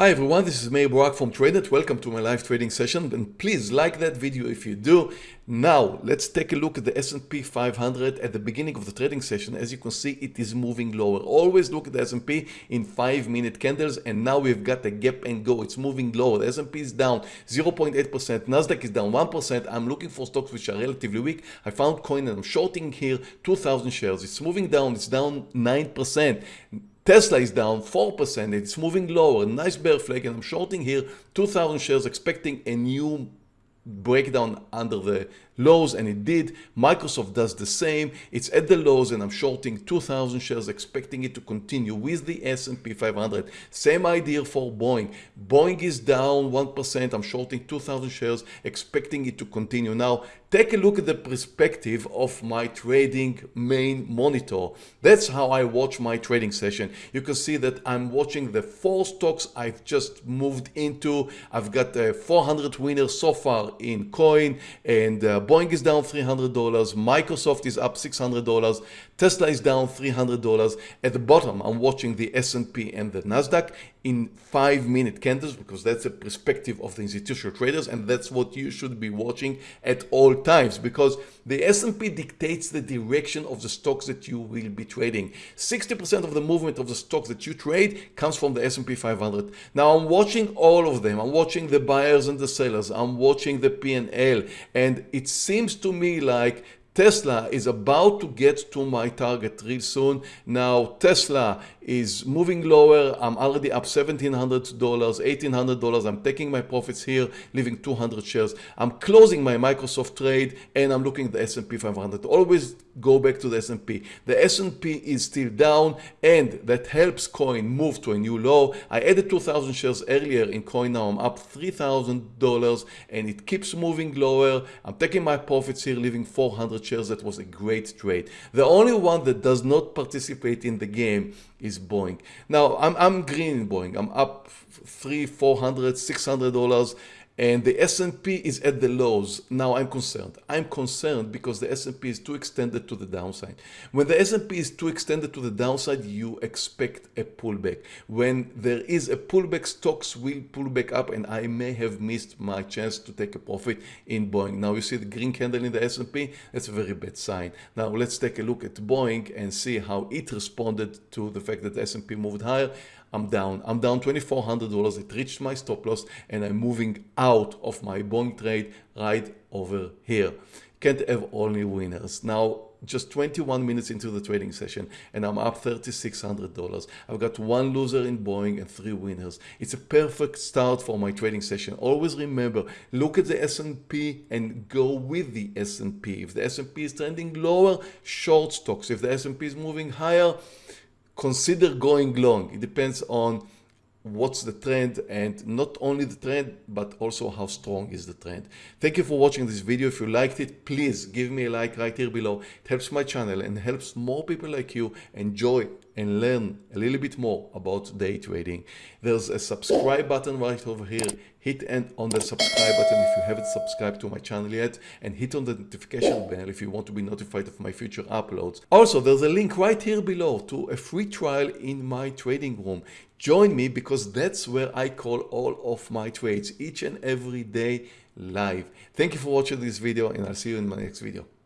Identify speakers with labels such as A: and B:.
A: Hi everyone, this is Meir Barak from TradeNet. Welcome to my live trading session and please like that video if you do. Now let's take a look at the S&P 500 at the beginning of the trading session. As you can see it is moving lower. Always look at the S&P in 5 minute candles and now we've got a gap and go. It's moving lower. The S&P is down 0.8%, Nasdaq is down 1%. I'm looking for stocks which are relatively weak. I found coin and I'm shorting here 2000 shares. It's moving down, it's down 9%. Tesla is down 4%, it's moving lower, nice bear flag and I'm shorting here 2000 shares expecting a new breakdown under the lows and it did. Microsoft does the same. It's at the lows and I'm shorting 2000 shares expecting it to continue with the S&P 500. Same idea for Boeing. Boeing is down 1%. I'm shorting 2000 shares expecting it to continue. Now take a look at the perspective of my trading main monitor. That's how I watch my trading session. You can see that I'm watching the four stocks I've just moved into. I've got uh, 400 winners so far in coin and uh, Boeing is down $300, Microsoft is up $600, Tesla is down $300. At the bottom, I'm watching the S&P and the Nasdaq in five minute candles because that's the perspective of the institutional traders and that's what you should be watching at all times because the S&P dictates the direction of the stocks that you will be trading. 60% of the movement of the stocks that you trade comes from the S&P 500. Now I'm watching all of them. I'm watching the buyers and the sellers. I'm watching the P&L and it seems to me like Tesla is about to get to my target real soon. Now Tesla is moving lower. I'm already up $1,700, $1,800. I'm taking my profits here, leaving 200 shares. I'm closing my Microsoft trade and I'm looking at the S&P 500. Always go back to the S&P. The S&P is still down and that helps coin move to a new low. I added 2,000 shares earlier in coin. Now I'm up $3,000 and it keeps moving lower. I'm taking my profits here, leaving 400 shares. That was a great trade. The only one that does not participate in the game is Boeing. Now I'm, I'm green in Boeing. I'm up three, four hundred, six hundred dollars and the S&P is at the lows. Now I'm concerned. I'm concerned because the S&P is too extended to the downside. When the S&P is too extended to the downside, you expect a pullback. When there is a pullback, stocks will pull back up and I may have missed my chance to take a profit in Boeing. Now you see the green candle in the S&P, that's a very bad sign. Now let's take a look at Boeing and see how it responded to the fact that the S&P moved higher. I'm down. I'm down $2,400. It reached my stop loss and I'm moving out of my Boeing trade right over here. Can't have only winners. Now, just 21 minutes into the trading session and I'm up $3,600. I've got one loser in Boeing and three winners. It's a perfect start for my trading session. Always remember, look at the S&P and go with the S&P. If the S&P is trending lower, short stocks. If the S&P is moving higher, consider going long. It depends on what's the trend and not only the trend but also how strong is the trend. Thank you for watching this video. If you liked it please give me a like right here below. It helps my channel and helps more people like you enjoy and learn a little bit more about day trading. There's a subscribe button right over here. Hit and on the subscribe button if you haven't subscribed to my channel yet. And hit on the notification bell if you want to be notified of my future uploads. Also there's a link right here below to a free trial in my trading room. Join me because that's where I call all of my trades each and every day live. Thank you for watching this video and I'll see you in my next video.